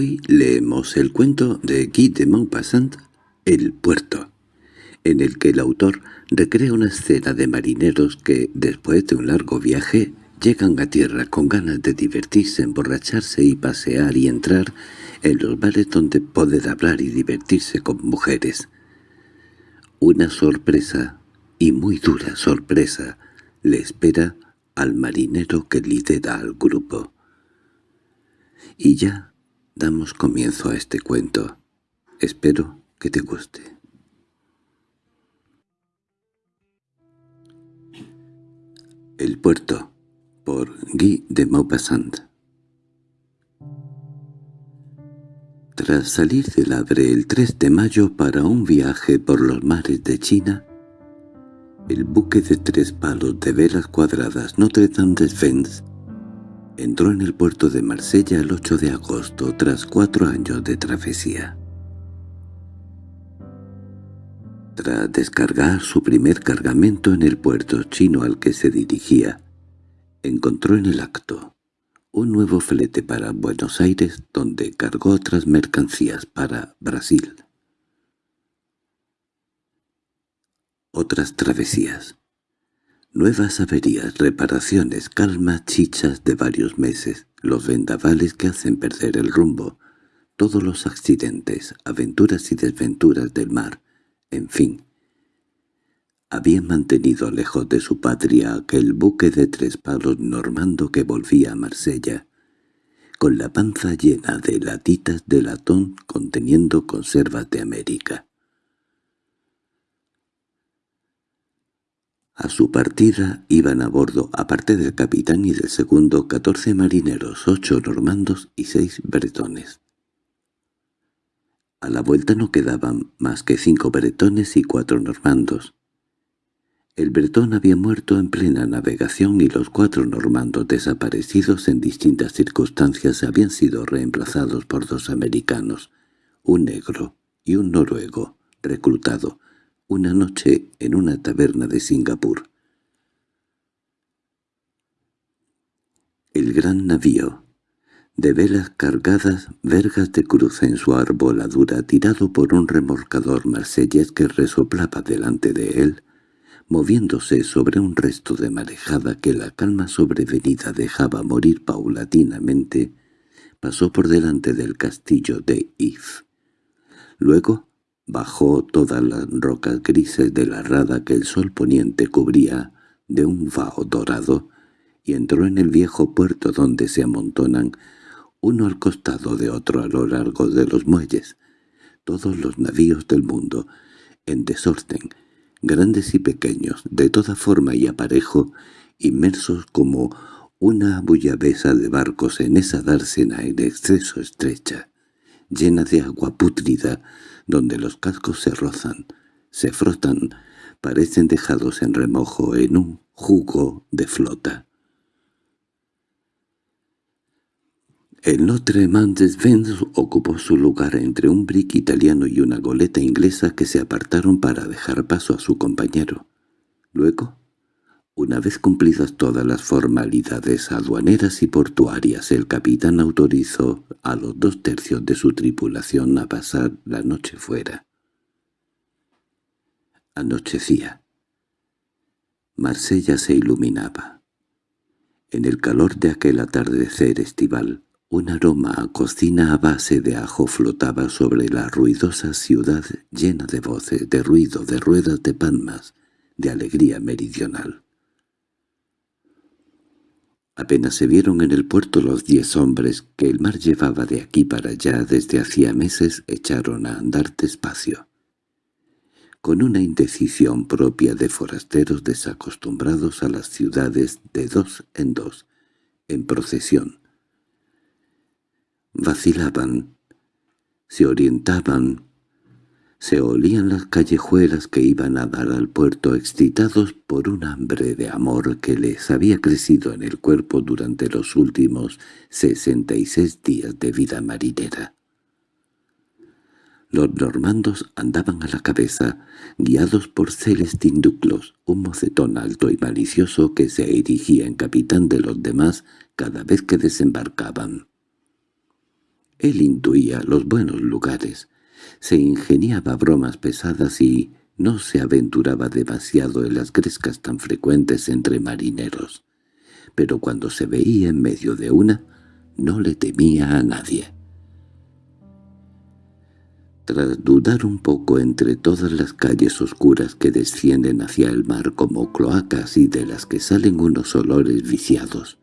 Hoy leemos el cuento de Guy de Maupassant, El puerto, en el que el autor recrea una escena de marineros que, después de un largo viaje, llegan a tierra con ganas de divertirse, emborracharse y pasear y entrar en los bares donde poder hablar y divertirse con mujeres. Una sorpresa, y muy dura sorpresa, le espera al marinero que lidera al grupo. Y ya damos comienzo a este cuento. Espero que te guste. El puerto, por Guy de Maupassant Tras salir del Havre el 3 de mayo para un viaje por los mares de China, el buque de tres palos de velas cuadradas Notre Dame des Vents entró en el puerto de Marsella el 8 de agosto tras cuatro años de travesía. Tras descargar su primer cargamento en el puerto chino al que se dirigía, encontró en el acto un nuevo flete para Buenos Aires donde cargó otras mercancías para Brasil. Otras travesías. Nuevas averías, reparaciones, calma, chichas de varios meses, los vendavales que hacen perder el rumbo, todos los accidentes, aventuras y desventuras del mar, en fin. Había mantenido lejos de su patria aquel buque de tres palos normando que volvía a Marsella, con la panza llena de latitas de latón conteniendo conservas de América. A su partida iban a bordo, aparte del capitán y del segundo, catorce marineros, ocho normandos y seis bretones. A la vuelta no quedaban más que cinco bretones y cuatro normandos. El bretón había muerto en plena navegación y los cuatro normandos desaparecidos en distintas circunstancias habían sido reemplazados por dos americanos, un negro y un noruego, reclutado, una noche en una taberna de Singapur. El gran navío, de velas cargadas, vergas de cruz en su arboladura, tirado por un remolcador marsellés que resoplaba delante de él, moviéndose sobre un resto de marejada que la calma sobrevenida dejaba morir paulatinamente, pasó por delante del castillo de If. Luego Bajó todas las rocas grises de la rada que el sol poniente cubría de un vaho dorado y entró en el viejo puerto donde se amontonan uno al costado de otro a lo largo de los muelles, todos los navíos del mundo, en desorden, grandes y pequeños, de toda forma y aparejo, inmersos como una bullabesa de barcos en esa dársena en exceso estrecha, llena de agua pútrida, donde los cascos se rozan, se frotan, parecen dejados en remojo en un jugo de flota. El Notre Dame des Vents ocupó su lugar entre un brick italiano y una goleta inglesa que se apartaron para dejar paso a su compañero. Luego, una vez cumplidas todas las formalidades aduaneras y portuarias, el capitán autorizó a los dos tercios de su tripulación a pasar la noche fuera. Anochecía. Marsella se iluminaba. En el calor de aquel atardecer estival, un aroma a cocina a base de ajo flotaba sobre la ruidosa ciudad llena de voces, de ruido, de ruedas de palmas, de alegría meridional. Apenas se vieron en el puerto los diez hombres que el mar llevaba de aquí para allá desde hacía meses echaron a andar despacio, con una indecisión propia de forasteros desacostumbrados a las ciudades de dos en dos, en procesión. Vacilaban, se orientaban se olían las callejuelas que iban a dar al puerto excitados por un hambre de amor que les había crecido en el cuerpo durante los últimos sesenta y seis días de vida marinera. Los normandos andaban a la cabeza, guiados por Celestin Duclos, un mocetón alto y malicioso que se erigía en capitán de los demás cada vez que desembarcaban. Él intuía los buenos lugares, se ingeniaba bromas pesadas y no se aventuraba demasiado en las grescas tan frecuentes entre marineros. Pero cuando se veía en medio de una, no le temía a nadie. Tras dudar un poco entre todas las calles oscuras que descienden hacia el mar como cloacas y de las que salen unos olores viciados,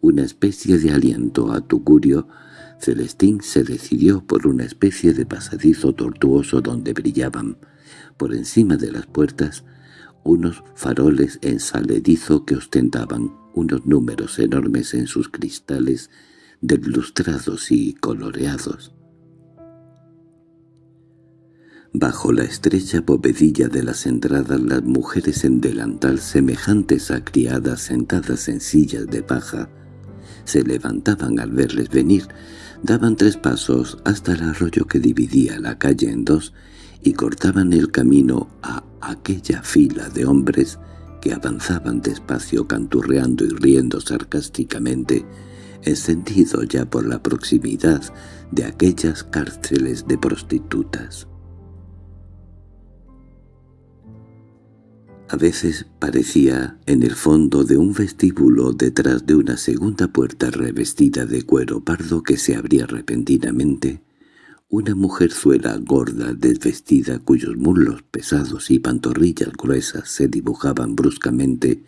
una especie de aliento a tugurio, Celestín se decidió por una especie de pasadizo tortuoso donde brillaban, por encima de las puertas, unos faroles en saledizo que ostentaban unos números enormes en sus cristales deslustrados y coloreados. Bajo la estrecha bovedilla de las entradas las mujeres en delantal semejantes a criadas sentadas en sillas de paja se levantaban al verles venir, daban tres pasos hasta el arroyo que dividía la calle en dos y cortaban el camino a aquella fila de hombres que avanzaban despacio canturreando y riendo sarcásticamente, encendido ya por la proximidad de aquellas cárceles de prostitutas. A veces parecía, en el fondo de un vestíbulo detrás de una segunda puerta revestida de cuero pardo que se abría repentinamente, una mujerzuela gorda desvestida cuyos muslos pesados y pantorrillas gruesas se dibujaban bruscamente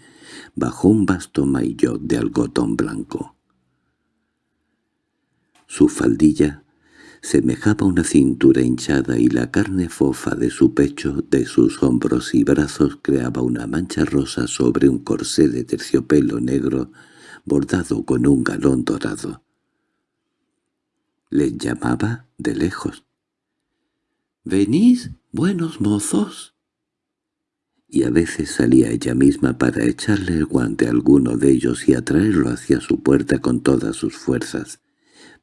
bajo un vasto maillot de algodón blanco. Su faldilla semejaba una cintura hinchada y la carne fofa de su pecho, de sus hombros y brazos creaba una mancha rosa sobre un corsé de terciopelo negro bordado con un galón dorado. Les llamaba de lejos. —¿Venís, buenos mozos? Y a veces salía ella misma para echarle el guante a alguno de ellos y atraerlo hacia su puerta con todas sus fuerzas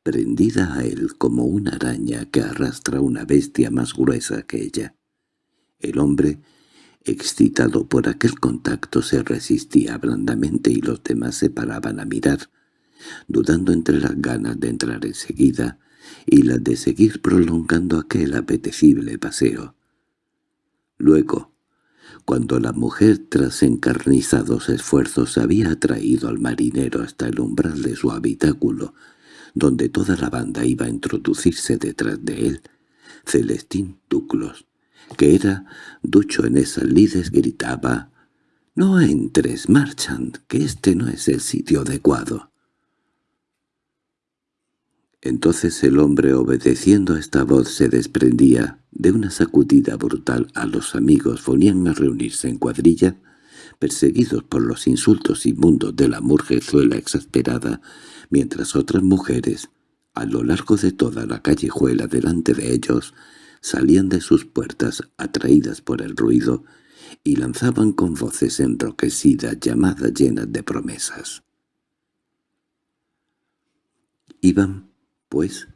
prendida a él como una araña que arrastra una bestia más gruesa que ella. El hombre, excitado por aquel contacto, se resistía blandamente y los demás se paraban a mirar, dudando entre las ganas de entrar enseguida y las de seguir prolongando aquel apetecible paseo. Luego, cuando la mujer tras encarnizados esfuerzos había atraído al marinero hasta el umbral de su habitáculo, donde toda la banda iba a introducirse detrás de él, Celestín Duclos, que era ducho en esas lides, gritaba «No entres, Marchand, que este no es el sitio adecuado». Entonces el hombre, obedeciendo a esta voz, se desprendía de una sacudida brutal a los amigos, ponían a reunirse en cuadrilla, perseguidos por los insultos inmundos de la murjezuela exasperada, mientras otras mujeres, a lo largo de toda la callejuela delante de ellos, salían de sus puertas atraídas por el ruido y lanzaban con voces enroquecidas llamadas llenas de promesas. Iban, pues,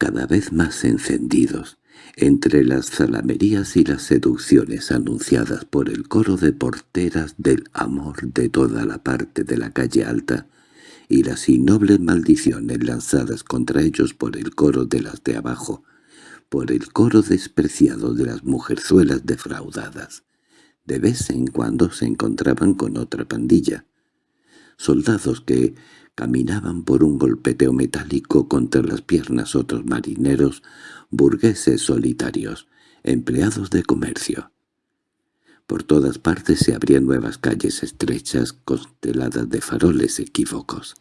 cada vez más encendidos, entre las zalamerías y las seducciones anunciadas por el coro de porteras del amor de toda la parte de la calle alta, y las innobles maldiciones lanzadas contra ellos por el coro de las de abajo, por el coro despreciado de las mujerzuelas defraudadas. De vez en cuando se encontraban con otra pandilla, soldados que caminaban por un golpeteo metálico contra las piernas otros marineros, burgueses solitarios, empleados de comercio. Por todas partes se abrían nuevas calles estrechas consteladas de faroles equívocos.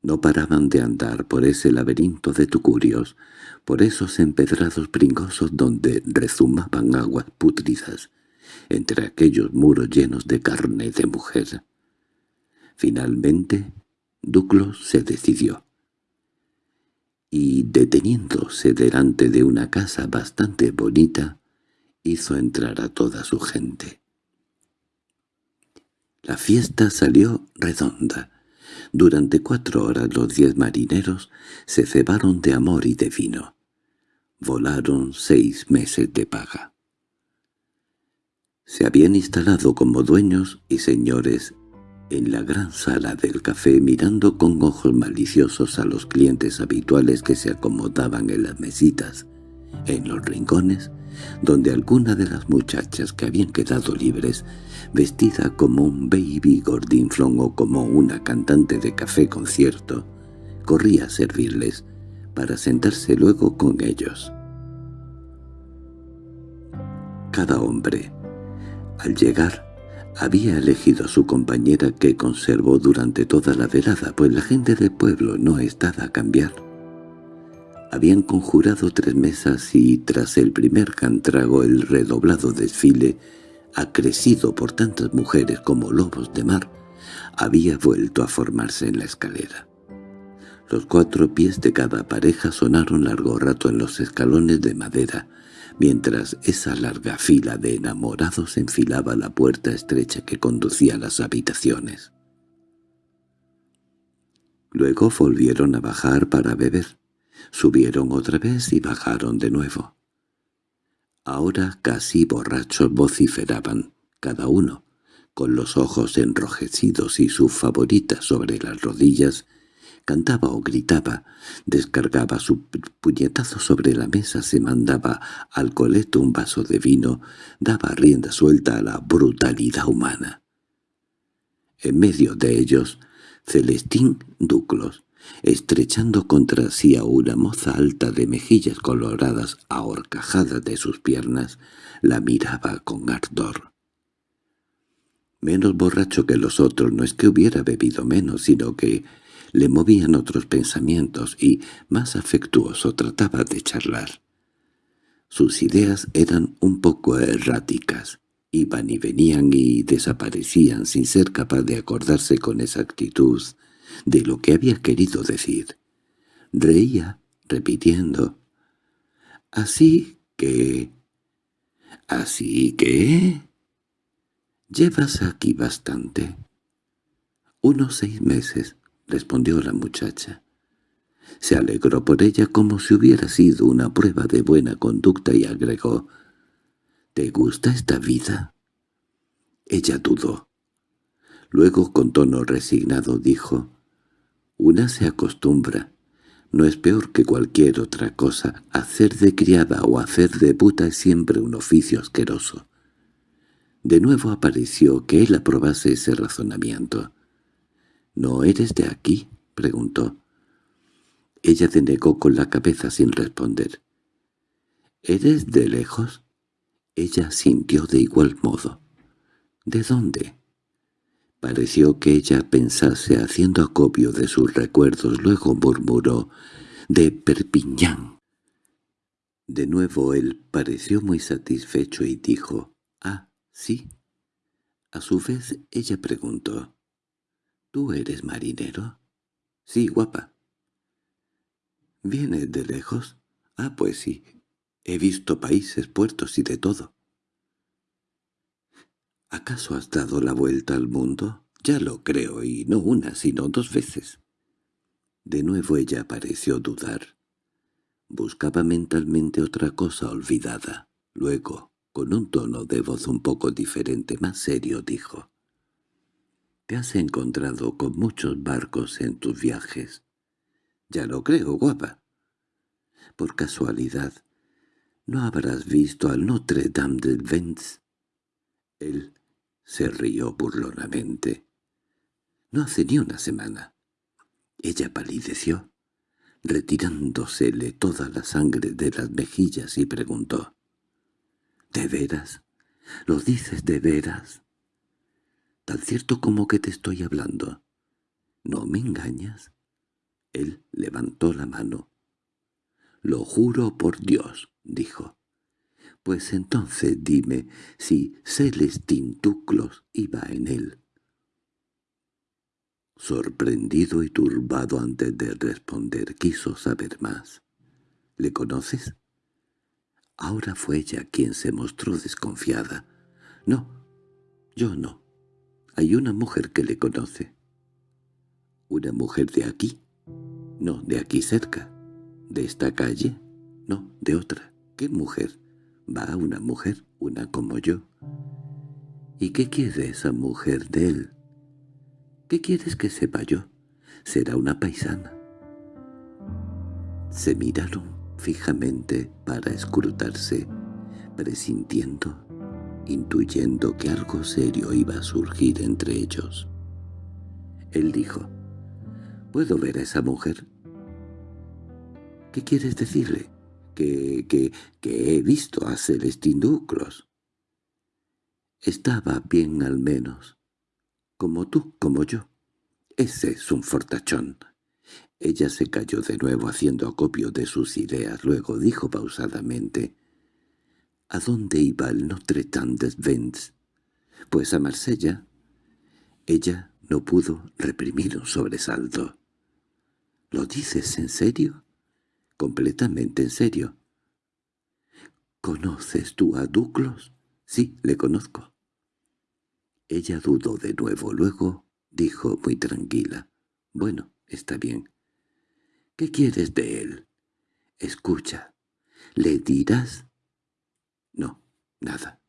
No paraban de andar por ese laberinto de tucurios, por esos empedrados pringosos donde rezumaban aguas putridas, entre aquellos muros llenos de carne de mujer. Finalmente, Duclos se decidió y, deteniéndose delante de una casa bastante bonita, hizo entrar a toda su gente. La fiesta salió redonda. Durante cuatro horas los diez marineros se cebaron de amor y de vino. Volaron seis meses de paga. Se habían instalado como dueños y señores en la gran sala del café mirando con ojos maliciosos a los clientes habituales que se acomodaban en las mesitas, en los rincones, donde alguna de las muchachas que habían quedado libres, vestida como un baby gordinflón o como una cantante de café concierto, corría a servirles, para sentarse luego con ellos. Cada hombre, al llegar, había elegido a su compañera que conservó durante toda la velada, pues la gente del pueblo no estaba a cambiar. Habían conjurado tres mesas y tras el primer cantrago el redoblado desfile, acrecido por tantas mujeres como lobos de mar, había vuelto a formarse en la escalera. Los cuatro pies de cada pareja sonaron largo rato en los escalones de madera, mientras esa larga fila de enamorados enfilaba la puerta estrecha que conducía a las habitaciones. Luego volvieron a bajar para beber. Subieron otra vez y bajaron de nuevo. Ahora casi borrachos vociferaban, cada uno, con los ojos enrojecidos y su favorita sobre las rodillas, cantaba o gritaba, descargaba su puñetazo sobre la mesa, se mandaba al coleto un vaso de vino, daba rienda suelta a la brutalidad humana. En medio de ellos, Celestín Duclos, estrechando contra sí a una moza alta de mejillas coloradas a horcajadas de sus piernas, la miraba con ardor. Menos borracho que los otros no es que hubiera bebido menos, sino que le movían otros pensamientos y, más afectuoso, trataba de charlar. Sus ideas eran un poco erráticas, iban y venían y desaparecían sin ser capaz de acordarse con exactitud de lo que había querido decir. Reía, repitiendo, «Así que... ¿Así que...? Llevas aquí bastante. Unos seis meses respondió la muchacha. Se alegró por ella como si hubiera sido una prueba de buena conducta y agregó, «¿Te gusta esta vida?» Ella dudó. Luego, con tono resignado, dijo, «Una se acostumbra. No es peor que cualquier otra cosa. Hacer de criada o hacer de puta es siempre un oficio asqueroso». De nuevo apareció que él aprobase ese razonamiento. —¿No eres de aquí? —preguntó. Ella denegó con la cabeza sin responder. —¿Eres de lejos? Ella sintió de igual modo. —¿De dónde? Pareció que ella pensase haciendo acopio de sus recuerdos, luego murmuró «de Perpiñán». De nuevo él pareció muy satisfecho y dijo «Ah, sí». A su vez ella preguntó —¿Tú eres marinero? —Sí, guapa. —¿Vienes de lejos? —Ah, pues sí. He visto países, puertos y de todo. —¿Acaso has dado la vuelta al mundo? Ya lo creo, y no una, sino dos veces. De nuevo ella pareció dudar. Buscaba mentalmente otra cosa olvidada. Luego, con un tono de voz un poco diferente, más serio, dijo. Has encontrado con muchos barcos en tus viajes. Ya lo creo, guapa. Por casualidad, ¿no habrás visto al Notre Dame del Vence? Él se rió burlonamente. No hace ni una semana. Ella palideció, retirándosele toda la sangre de las mejillas y preguntó. —¿De veras? ¿Lo dices de veras? Tan cierto como que te estoy hablando. ¿No me engañas? Él levantó la mano. —Lo juro por Dios —dijo. —Pues entonces dime si Celestín Tuclos iba en él. Sorprendido y turbado antes de responder, quiso saber más. —¿Le conoces? Ahora fue ella quien se mostró desconfiada. —No, yo no. Hay una mujer que le conoce. ¿Una mujer de aquí? No, de aquí cerca. ¿De esta calle? No, de otra. ¿Qué mujer? Va una mujer, una como yo. ¿Y qué quiere esa mujer de él? ¿Qué quieres que sepa yo? Será una paisana. Se miraron fijamente para escrutarse, presintiendo, intuyendo que algo serio iba a surgir entre ellos. Él dijo, «¿Puedo ver a esa mujer?» «¿Qué quieres decirle?» «Que, que, que he visto a Celestín Duclos». «Estaba bien al menos, como tú, como yo. Ese es un fortachón». Ella se cayó de nuevo haciendo acopio de sus ideas. Luego dijo pausadamente, «¿A dónde iba el Notre Dame Vents?» «Pues a Marsella». Ella no pudo reprimir un sobresalto. —¿Lo dices en serio? —Completamente en serio. —¿Conoces tú a Duclos? —Sí, le conozco. Ella dudó de nuevo, luego dijo muy tranquila. —Bueno, está bien. ¿Qué quieres de él? Escucha. ¿Le dirás? Nada.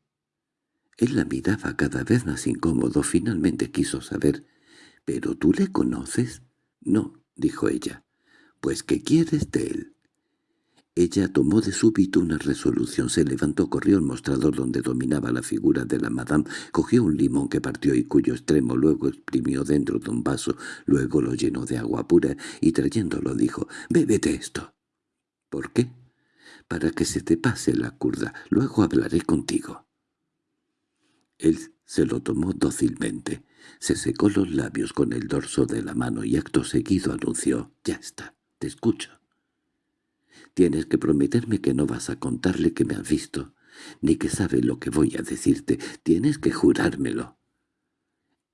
Él la miraba cada vez más incómodo. Finalmente quiso saber. —¿Pero tú le conoces? —No —dijo ella—. Pues ¿qué quieres de él? Ella tomó de súbito una resolución, se levantó, corrió al mostrador donde dominaba la figura de la madame, cogió un limón que partió y cuyo extremo luego exprimió dentro de un vaso, luego lo llenó de agua pura y trayéndolo dijo, «Bébete esto». «¿Por qué?» «Para que se te pase la curda, luego hablaré contigo». Él se lo tomó dócilmente, se secó los labios con el dorso de la mano y acto seguido anunció, «Ya está, te escucho». Tienes que prometerme que no vas a contarle que me has visto, ni que sabe lo que voy a decirte. Tienes que jurármelo.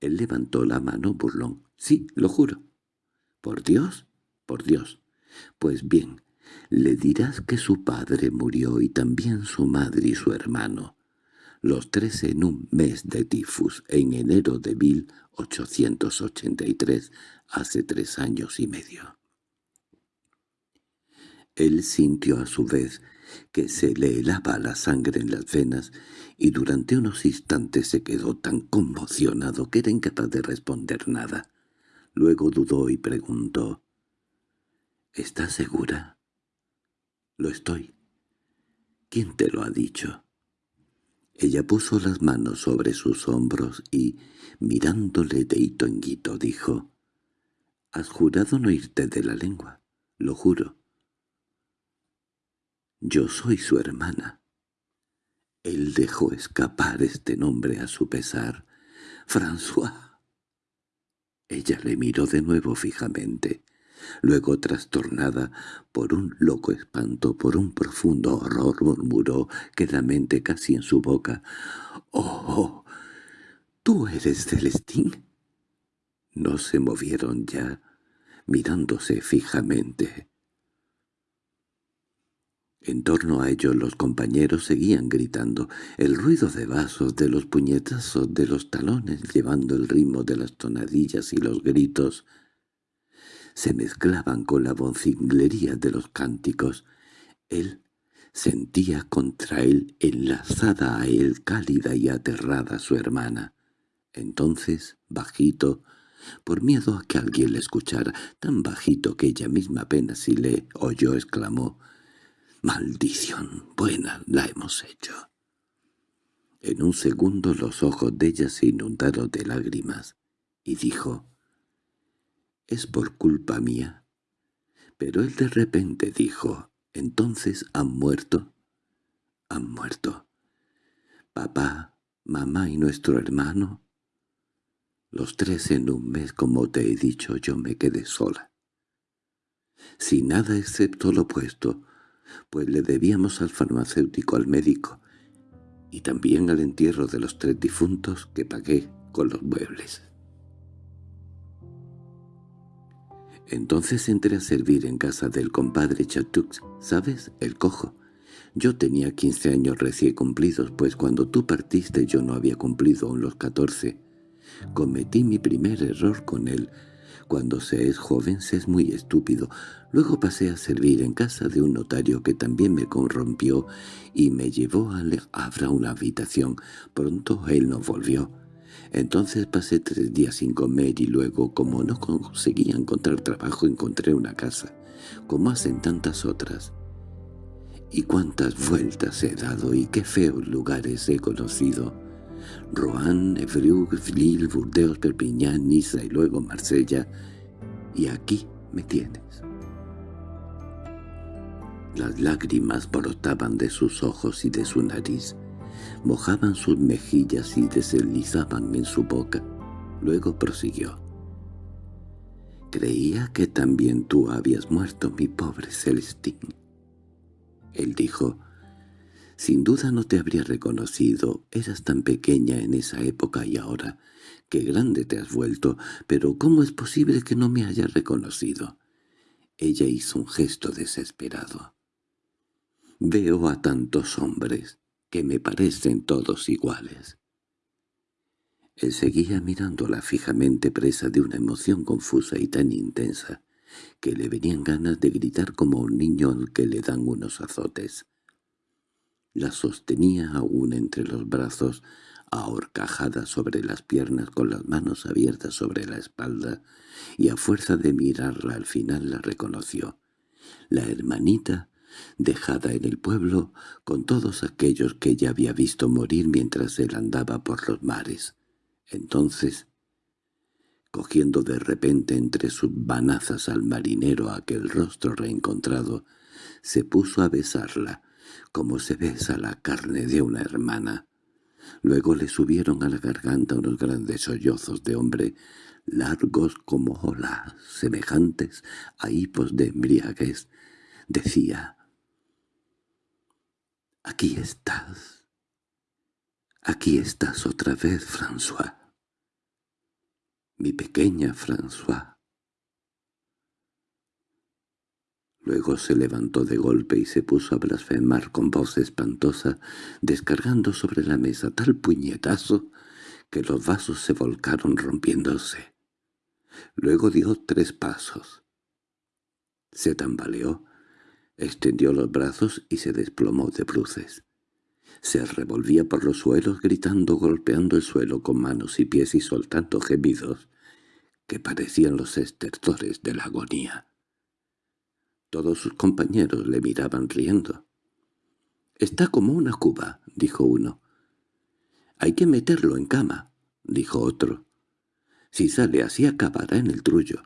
Él levantó la mano burlón. Sí, lo juro. ¿Por Dios? Por Dios. Pues bien, le dirás que su padre murió y también su madre y su hermano, los tres en un mes de tifus, en enero de 1883, hace tres años y medio. Él sintió a su vez que se le helaba la sangre en las venas y durante unos instantes se quedó tan conmocionado que era incapaz de responder nada. Luego dudó y preguntó, —¿Estás segura? —Lo estoy. —¿Quién te lo ha dicho? Ella puso las manos sobre sus hombros y, mirándole de hito en hito, dijo, —¿Has jurado no irte de la lengua? —Lo juro. Yo soy su hermana. Él dejó escapar este nombre a su pesar. François. Ella le miró de nuevo fijamente. Luego, trastornada por un loco espanto, por un profundo horror, murmuró, quedamente casi en su boca, «¡Oh! ¿Tú eres Celestín?» No se movieron ya, mirándose fijamente. En torno a ellos los compañeros seguían gritando, el ruido de vasos, de los puñetazos, de los talones, llevando el ritmo de las tonadillas y los gritos, se mezclaban con la vocinglería de los cánticos. Él sentía contra él, enlazada a él, cálida y aterrada su hermana. Entonces, bajito, por miedo a que alguien le escuchara, tan bajito que ella misma apenas si le oyó, exclamó, —¡Maldición! Buena la hemos hecho. En un segundo los ojos de ella se inundaron de lágrimas, y dijo, «Es por culpa mía». Pero él de repente dijo, «¿Entonces han muerto?» «Han muerto. Papá, mamá y nuestro hermano». Los tres en un mes, como te he dicho, yo me quedé sola. Sin nada excepto lo opuesto, pues le debíamos al farmacéutico, al médico, y también al entierro de los tres difuntos que pagué con los muebles. Entonces entré a servir en casa del compadre Chatux, ¿sabes? El cojo. Yo tenía quince años recién cumplidos, pues cuando tú partiste yo no había cumplido aún los catorce. Cometí mi primer error con él, cuando se es joven se es muy estúpido. Luego pasé a servir en casa de un notario que también me corrompió y me llevó a abra una habitación. Pronto él no volvió. Entonces pasé tres días sin comer y luego, como no conseguía encontrar trabajo, encontré una casa, como hacen tantas otras. Y cuántas vueltas he dado y qué feos lugares he conocido. Rouen, Evreux, Lille, Burdeos, Perpignan, Niza y luego Marsella. Y aquí me tienes. Las lágrimas brotaban de sus ojos y de su nariz, mojaban sus mejillas y deslizaban en su boca. Luego prosiguió. «Creía que también tú habías muerto, mi pobre Celestín». Él dijo, «Sin duda no te habría reconocido, eras tan pequeña en esa época y ahora, qué grande te has vuelto, pero ¿cómo es posible que no me hayas reconocido?» Ella hizo un gesto desesperado. «Veo a tantos hombres que me parecen todos iguales». Él seguía mirándola fijamente presa de una emoción confusa y tan intensa que le venían ganas de gritar como un niño al que le dan unos azotes. La sostenía aún entre los brazos, ahorcajada sobre las piernas con las manos abiertas sobre la espalda, y a fuerza de mirarla al final la reconoció. La hermanita dejada en el pueblo con todos aquellos que ella había visto morir mientras él andaba por los mares. Entonces, cogiendo de repente entre sus banazas al marinero aquel rostro reencontrado, se puso a besarla, como se besa la carne de una hermana. Luego le subieron a la garganta unos grandes sollozos de hombre, largos como olas, semejantes a hipos de embriaguez. Decía, «Aquí estás. Aquí estás otra vez, François. Mi pequeña François». Luego se levantó de golpe y se puso a blasfemar con voz espantosa, descargando sobre la mesa tal puñetazo que los vasos se volcaron rompiéndose. Luego dio tres pasos. Se tambaleó, extendió los brazos y se desplomó de bruces. Se revolvía por los suelos gritando, golpeando el suelo con manos y pies y soltando gemidos que parecían los estertores de la agonía. Todos sus compañeros le miraban riendo. «Está como una cuba», dijo uno. «Hay que meterlo en cama», dijo otro. «Si sale así acabará en el trullo».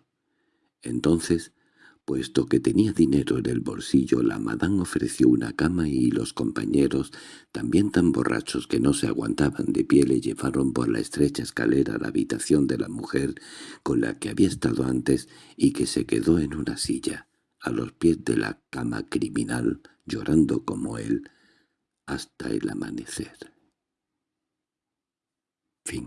Entonces Puesto que tenía dinero en el bolsillo, la madame ofreció una cama y los compañeros, también tan borrachos que no se aguantaban de pie, le llevaron por la estrecha escalera a la habitación de la mujer con la que había estado antes y que se quedó en una silla, a los pies de la cama criminal, llorando como él, hasta el amanecer. Fin